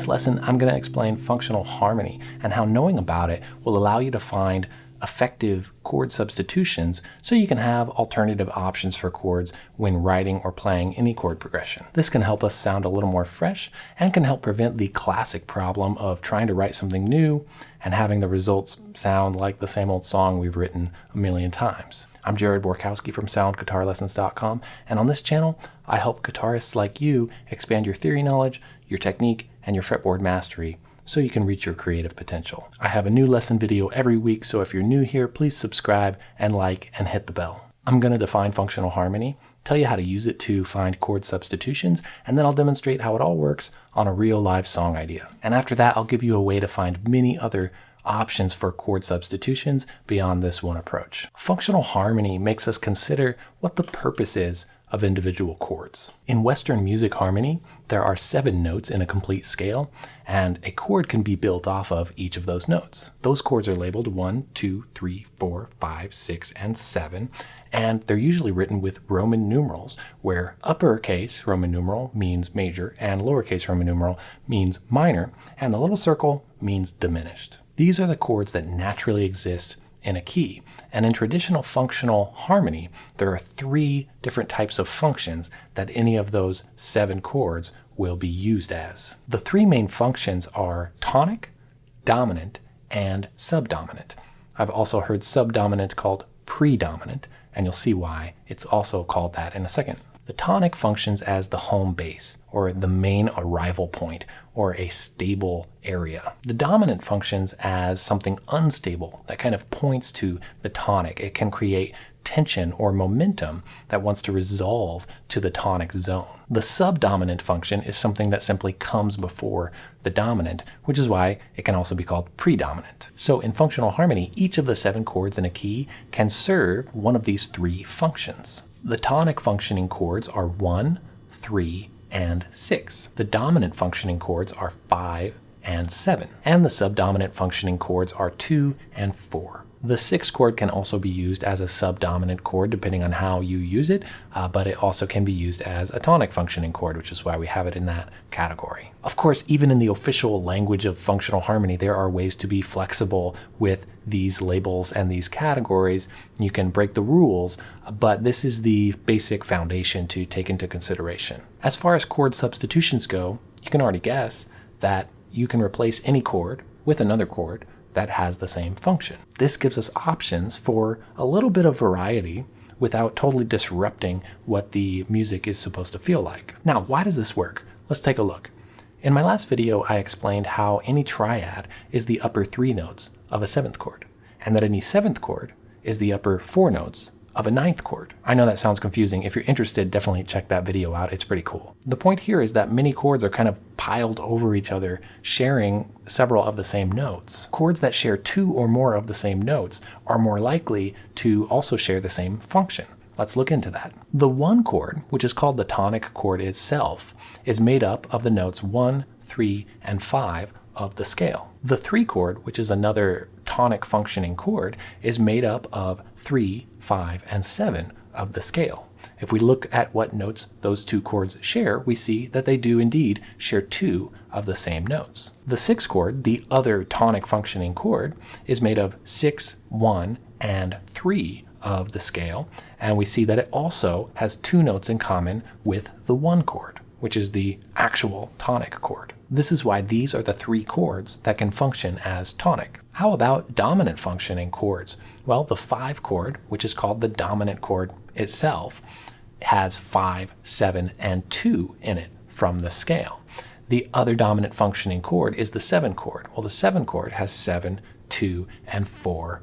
this lesson, I'm going to explain functional harmony and how knowing about it will allow you to find effective chord substitutions so you can have alternative options for chords when writing or playing any chord progression. This can help us sound a little more fresh and can help prevent the classic problem of trying to write something new and having the results sound like the same old song we've written a million times. I'm Jared Borkowski from SoundGuitarLessons.com, and on this channel, I help guitarists like you expand your theory knowledge, your technique, and your fretboard mastery so you can reach your creative potential. I have a new lesson video every week, so if you're new here, please subscribe and like and hit the bell. I'm going to define functional harmony, tell you how to use it to find chord substitutions, and then I'll demonstrate how it all works on a real live song idea. And after that, I'll give you a way to find many other options for chord substitutions beyond this one approach. Functional harmony makes us consider what the purpose is of individual chords. In Western music harmony, there are seven notes in a complete scale, and a chord can be built off of each of those notes. Those chords are labeled 1, 2, 3, 4, 5, 6, and 7, and they're usually written with Roman numerals, where uppercase Roman numeral means major and lowercase Roman numeral means minor, and the little circle means diminished. These are the chords that naturally exist in a key. And in traditional functional harmony, there are three different types of functions that any of those seven chords will be used as. The three main functions are tonic, dominant, and subdominant. I've also heard subdominant called predominant, and you'll see why it's also called that in a second. The tonic functions as the home base, or the main arrival point, or a stable area. The dominant functions as something unstable that kind of points to the tonic. It can create tension or momentum that wants to resolve to the tonic zone. The subdominant function is something that simply comes before the dominant, which is why it can also be called predominant. So in functional harmony, each of the seven chords in a key can serve one of these three functions. The tonic functioning chords are 1, 3, and 6. The dominant functioning chords are 5 and 7. And the subdominant functioning chords are 2 and 4. The sixth chord can also be used as a subdominant chord depending on how you use it, uh, but it also can be used as a tonic functioning chord, which is why we have it in that category. Of course, even in the official language of functional harmony, there are ways to be flexible with these labels and these categories. You can break the rules, but this is the basic foundation to take into consideration. As far as chord substitutions go, you can already guess that you can replace any chord with another chord that has the same function. This gives us options for a little bit of variety without totally disrupting what the music is supposed to feel like. Now, why does this work? Let's take a look. In my last video, I explained how any triad is the upper three notes of a seventh chord, and that any seventh chord is the upper four notes of a ninth chord. I know that sounds confusing. If you're interested, definitely check that video out. It's pretty cool. The point here is that many chords are kind of piled over each other, sharing several of the same notes. Chords that share two or more of the same notes are more likely to also share the same function. Let's look into that. The one chord, which is called the tonic chord itself, is made up of the notes 1, 3, and 5 of the scale. The 3 chord, which is another tonic functioning chord, is made up of 3, 5, and 7 of the scale. If we look at what notes those two chords share, we see that they do indeed share two of the same notes. The sixth chord, the other tonic functioning chord, is made of 6, 1, and 3 of the scale, and we see that it also has two notes in common with the 1 chord, which is the actual tonic chord. This is why these are the three chords that can function as tonic. How about dominant functioning chords? Well, the 5 chord, which is called the dominant chord itself, has 5, 7, and 2 in it from the scale. The other dominant functioning chord is the 7 chord. Well, the 7 chord has 7, 2, and 4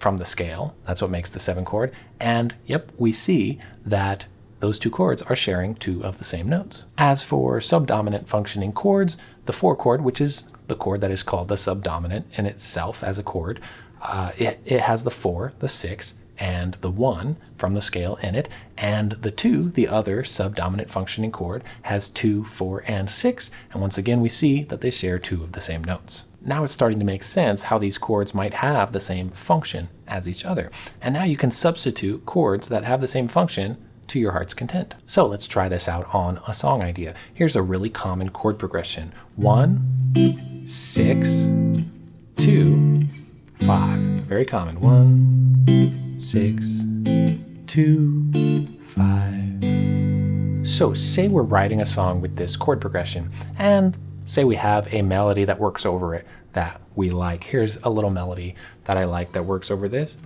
from the scale. That's what makes the 7 chord. And yep, we see that those two chords are sharing two of the same notes. As for subdominant functioning chords, the 4 chord, which is the chord that is called the subdominant in itself as a chord, uh, it, it has the 4, the 6, and the 1 from the scale in it, and the 2, the other subdominant functioning chord, has 2, 4, and 6, and once again we see that they share two of the same notes. Now it's starting to make sense how these chords might have the same function as each other. And now you can substitute chords that have the same function to your heart's content. So let's try this out on a song idea. Here's a really common chord progression. One, six, two, five. Very common. One, six, two, five. So say we're writing a song with this chord progression and say we have a melody that works over it that we like. Here's a little melody that I like that works over this.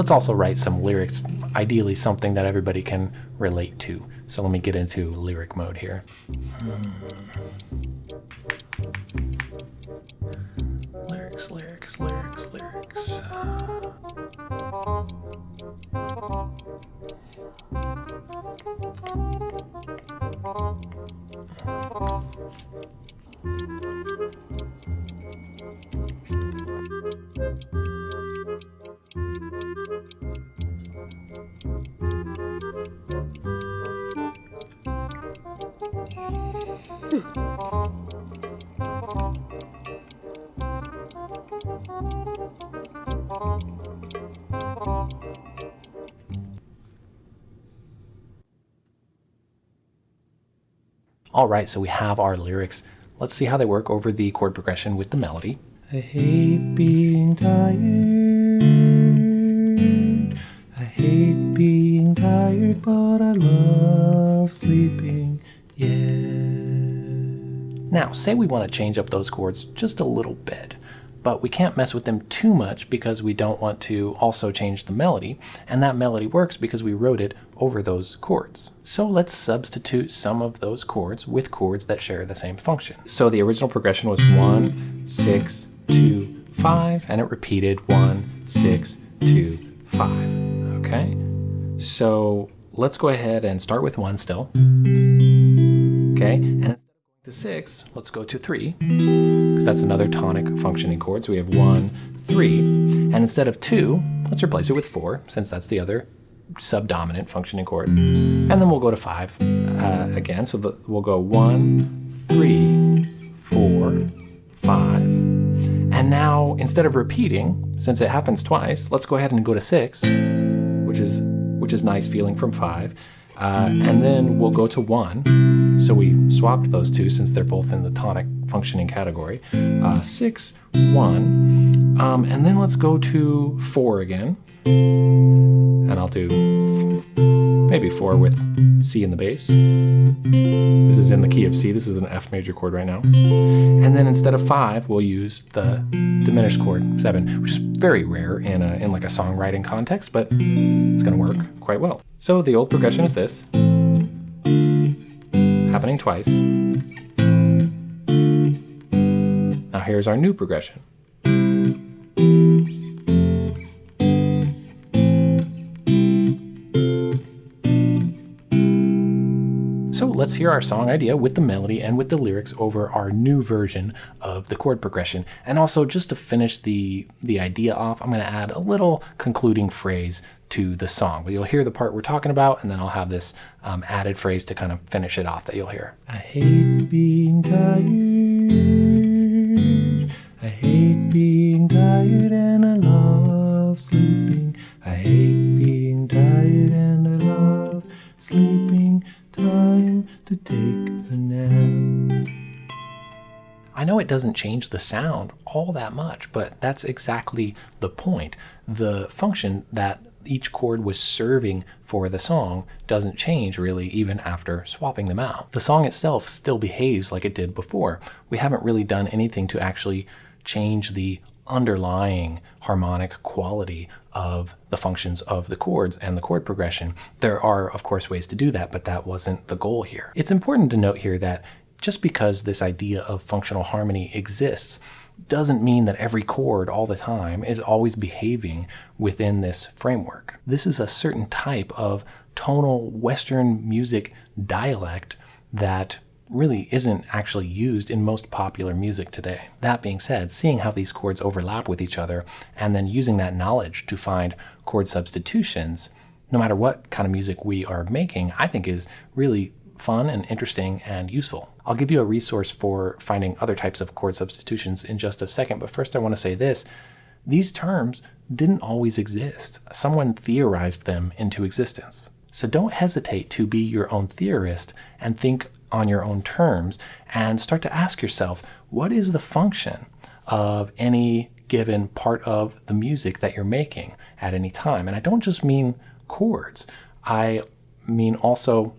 Let's also write some lyrics, ideally something that everybody can relate to. So let me get into lyric mode here. All right, so we have our lyrics. Let's see how they work over the chord progression with the melody. I hate being tired. I hate being tired, but I love sleeping. Yeah. Now, say we want to change up those chords just a little bit but we can't mess with them too much because we don't want to also change the melody, and that melody works because we wrote it over those chords. So let's substitute some of those chords with chords that share the same function. So the original progression was 1, 6, 2, 5, and it repeated 1, 6, 2, 5. Okay? So let's go ahead and start with 1 still. Okay? And to six, let's go to three, because that's another tonic functioning chord. So we have one, three, and instead of two, let's replace it with four, since that's the other subdominant functioning chord. And then we'll go to five uh, again. So the, we'll go one, three, four, five. And now, instead of repeating, since it happens twice, let's go ahead and go to six, which is which is nice feeling from five. Uh, and then we'll go to one. So we swapped those two since they're both in the tonic functioning category. Uh, six, one. Um, and then let's go to four again. And I'll do maybe four with C in the bass. This is in the key of C. This is an F major chord right now. And then instead of five, we'll use the diminished chord seven, which is very rare in, a, in like a songwriting context, but it's gonna work quite well. So the old progression is this, happening twice. Now here's our new progression. Let's hear our song idea with the melody and with the lyrics over our new version of the chord progression. And also just to finish the, the idea off, I'm going to add a little concluding phrase to the song. But you'll hear the part we're talking about, and then I'll have this um, added phrase to kind of finish it off that you'll hear. I hate being tired. I hate being tired and I to take a nap. I know it doesn't change the sound all that much, but that's exactly the point. The function that each chord was serving for the song doesn't change really even after swapping them out. The song itself still behaves like it did before. We haven't really done anything to actually change the underlying harmonic quality of the functions of the chords and the chord progression. There are, of course, ways to do that, but that wasn't the goal here. It's important to note here that just because this idea of functional harmony exists doesn't mean that every chord all the time is always behaving within this framework. This is a certain type of tonal Western music dialect that really isn't actually used in most popular music today. That being said, seeing how these chords overlap with each other and then using that knowledge to find chord substitutions, no matter what kind of music we are making, I think is really fun and interesting and useful. I'll give you a resource for finding other types of chord substitutions in just a second, but first I want to say this. These terms didn't always exist. Someone theorized them into existence. So don't hesitate to be your own theorist and think on your own terms and start to ask yourself, what is the function of any given part of the music that you're making at any time? And I don't just mean chords. I mean also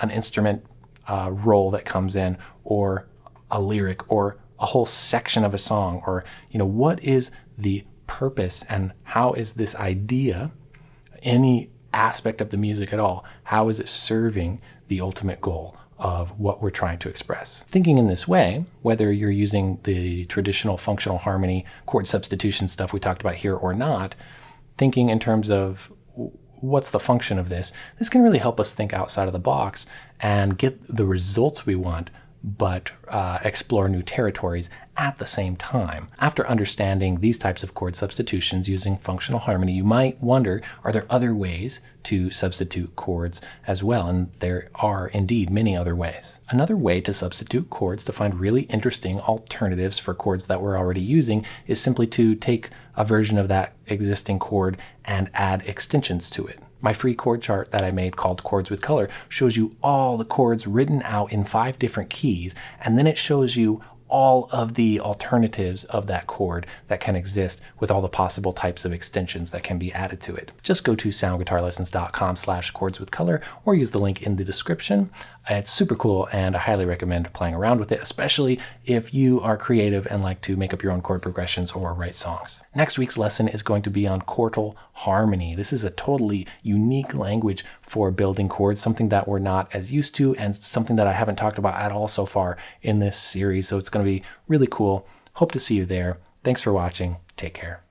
an instrument uh, role that comes in or a lyric or a whole section of a song or you know what is the purpose and how is this idea any aspect of the music at all how is it serving the ultimate goal of what we're trying to express. Thinking in this way, whether you're using the traditional functional harmony chord substitution stuff we talked about here or not, thinking in terms of what's the function of this, this can really help us think outside of the box and get the results we want, but uh, explore new territories at the same time. After understanding these types of chord substitutions using functional harmony, you might wonder, are there other ways to substitute chords as well? And there are indeed many other ways. Another way to substitute chords to find really interesting alternatives for chords that we're already using is simply to take a version of that existing chord and add extensions to it. My free chord chart that I made called Chords with Color shows you all the chords written out in five different keys, and then it shows you all of the alternatives of that chord that can exist with all the possible types of extensions that can be added to it. Just go to soundguitarlessons.com slash chords with color or use the link in the description. It's super cool and I highly recommend playing around with it, especially if you are creative and like to make up your own chord progressions or write songs. Next week's lesson is going to be on quartal harmony. This is a totally unique language for building chords, something that we're not as used to and something that I haven't talked about at all so far in this series. So it's going to be really cool. Hope to see you there. Thanks for watching. Take care.